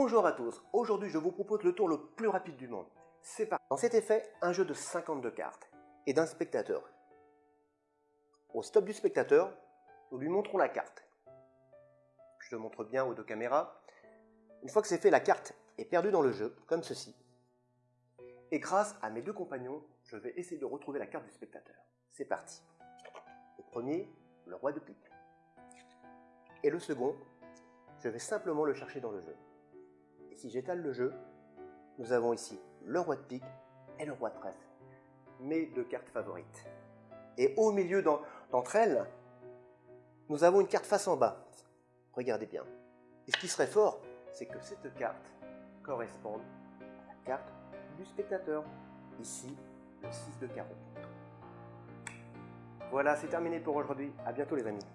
Bonjour à tous, aujourd'hui je vous propose le tour le plus rapide du monde. C'est parti Dans cet effet, un jeu de 52 cartes et d'un spectateur. Au stop du spectateur, nous lui montrons la carte. Je le montre bien aux deux caméras. Une fois que c'est fait, la carte est perdue dans le jeu, comme ceci. Et grâce à mes deux compagnons, je vais essayer de retrouver la carte du spectateur. C'est parti. Le premier, le roi de pique. Et le second, je vais simplement le chercher dans le jeu. Si j'étale le jeu, nous avons ici le roi de pique et le roi de trèfle, mes deux cartes favorites. Et au milieu d'entre elles, nous avons une carte face en bas. Regardez bien. Et ce qui serait fort, c'est que cette carte corresponde à la carte du spectateur. Ici, le 6 de carreau. Voilà, c'est terminé pour aujourd'hui. À bientôt les amis.